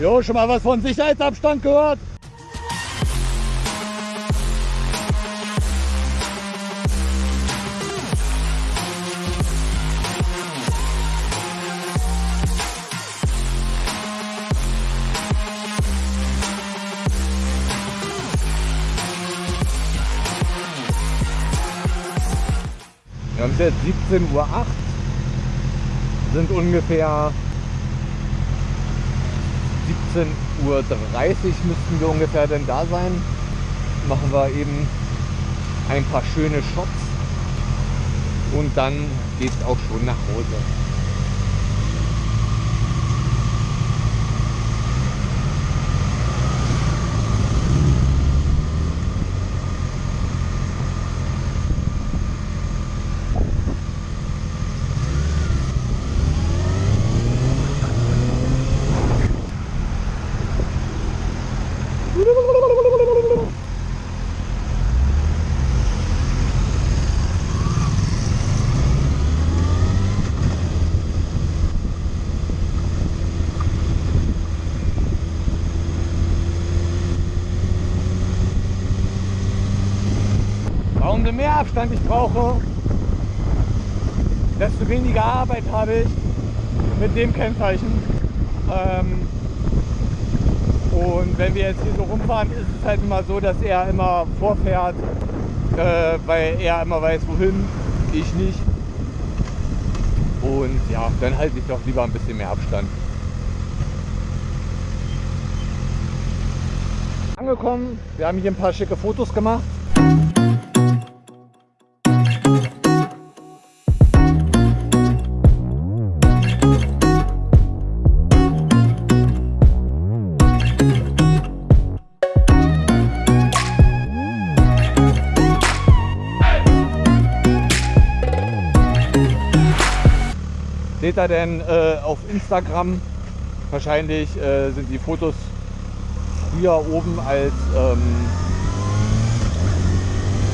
Jo, schon mal was von Sicherheitsabstand gehört? Wir haben es jetzt 17.08 Uhr, sind ungefähr 17.30 Uhr müssten wir ungefähr denn da sein. Machen wir eben ein paar schöne Shots und dann geht es auch schon nach Hause. Umso mehr Abstand ich brauche, desto weniger Arbeit habe ich mit dem Kennzeichen. Ähm, und wenn wir jetzt hier so rumfahren, ist es halt immer so, dass er immer vorfährt, äh, weil er immer weiß, wohin, ich nicht. Und ja, dann halte ich doch lieber ein bisschen mehr Abstand. Angekommen, wir haben hier ein paar schicke Fotos gemacht. Ihr denn äh, auf Instagram? Wahrscheinlich äh, sind die Fotos früher oben als, ähm,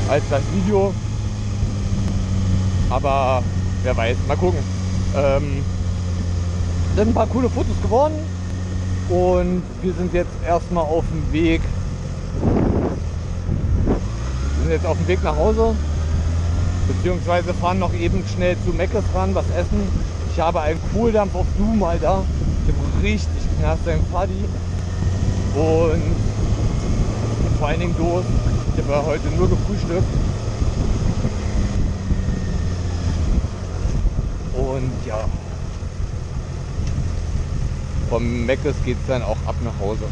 als das Video. Aber wer weiß, mal gucken. Ähm, sind ein paar coole Fotos geworden und wir sind jetzt erstmal auf dem Weg. Wir sind jetzt auf dem Weg nach Hause, beziehungsweise fahren noch eben schnell zu Meckes ran, was essen. Ich habe einen Kohldampf auf Zoom, Alter. Ich habe richtig knaster im Paddy. Und vor allen Dingen Durst. Ich habe heute nur gefrühstückt. Und ja, vom Meckes geht es dann auch ab nach Hause.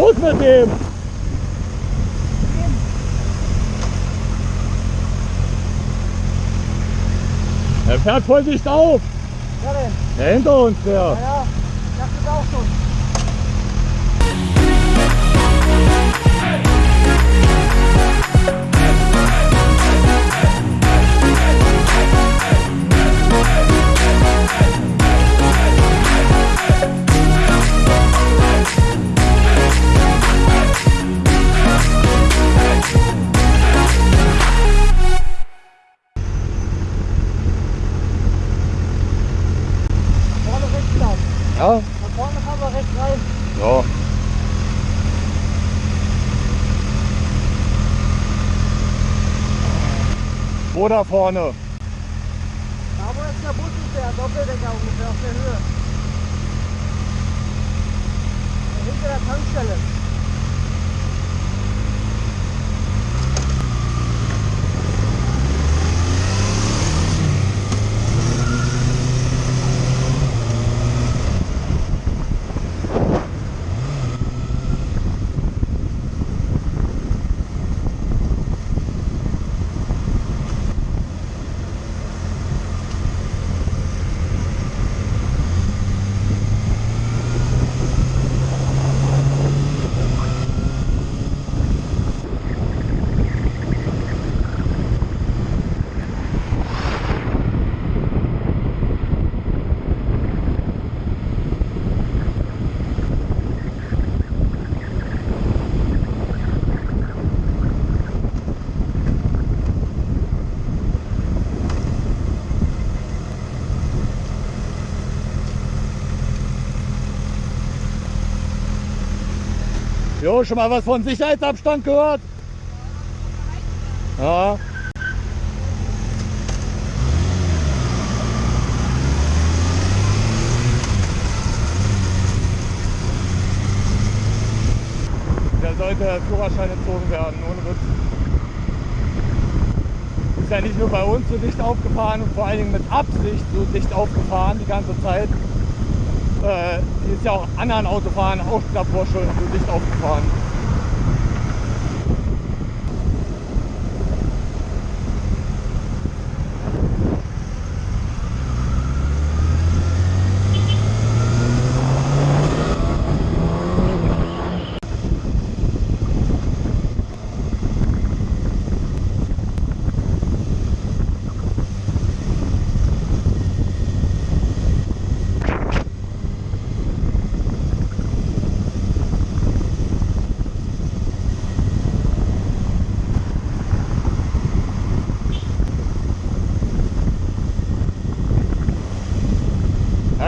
tot mit dem. Er fährt voll dicht auf. Wer denn? Der hinter uns, der. Ja, ja. Ich dachte auch schon. Hey, hey, hey, da vorne? Da wo jetzt der Bus ist, der Doppeldecker ungefähr auf der Höhe. Hinter der Tankstelle. Jo, schon mal was von Sicherheitsabstand gehört? Ja. Da sollte der Führerschein entzogen werden, ohne Witz. Ist ja nicht nur bei uns so dicht aufgefahren und vor allen Dingen mit Absicht so dicht aufgefahren die ganze Zeit. Äh, ist ja auch anderen Autofahrern auch davor schon so dicht aufgefahren.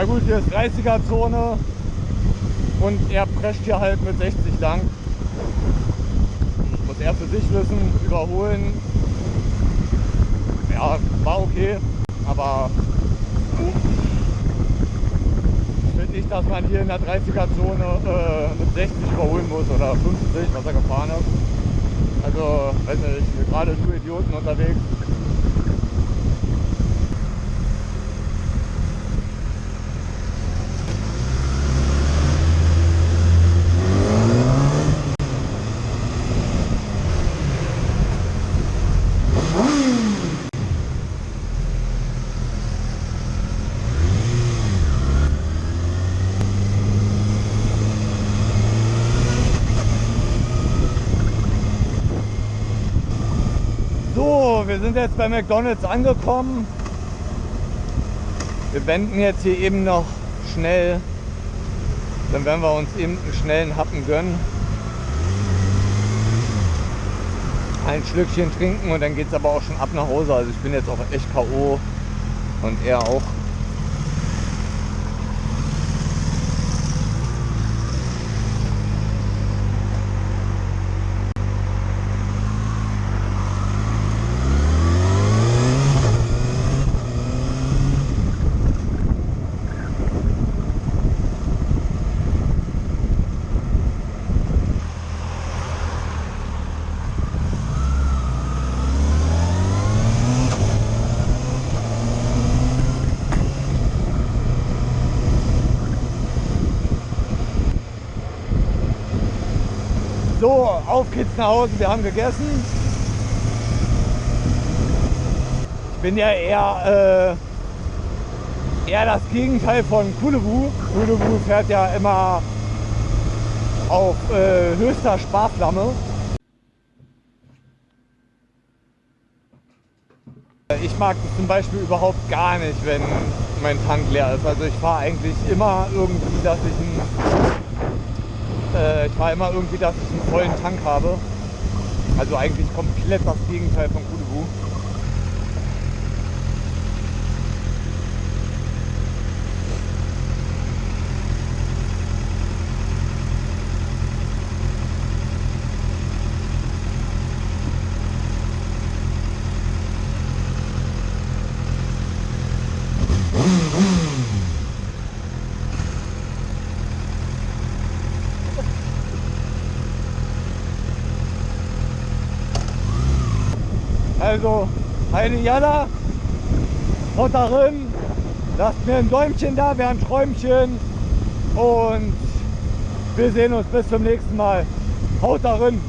Ja gut, hier ist 30er Zone und er prescht hier halt mit 60 lang. Muss er für sich wissen, überholen. Ja, war okay, aber ich finde nicht, dass man hier in der 30er Zone äh, mit 60 überholen muss oder 50, was er gefahren ist. Also, weiß nicht, gerade nur Idioten unterwegs. So, wir sind jetzt bei McDonalds angekommen. Wir wenden jetzt hier eben noch schnell. Dann werden wir uns eben einen schnellen Happen gönnen. Ein Schlückchen trinken und dann geht es aber auch schon ab nach Hause. Also ich bin jetzt auch echt K.O. und er auch. So, auf Hause. Wir haben gegessen. Ich bin ja eher, äh, eher das Gegenteil von Kulewu. Kulewu fährt ja immer auf äh, höchster Sparflamme. Ich mag zum Beispiel überhaupt gar nicht, wenn mein Tank leer ist. Also ich fahre eigentlich immer irgendwie, dass ich einen äh, ich war immer irgendwie, dass ich einen vollen Tank habe. Also eigentlich komplett das Gegenteil von Kudubu. Mm-hmm. Also, eine Jalla, haut darin, lasst mir ein Däumchen da, wir haben Träumchen und wir sehen uns bis zum nächsten Mal. Haut darin!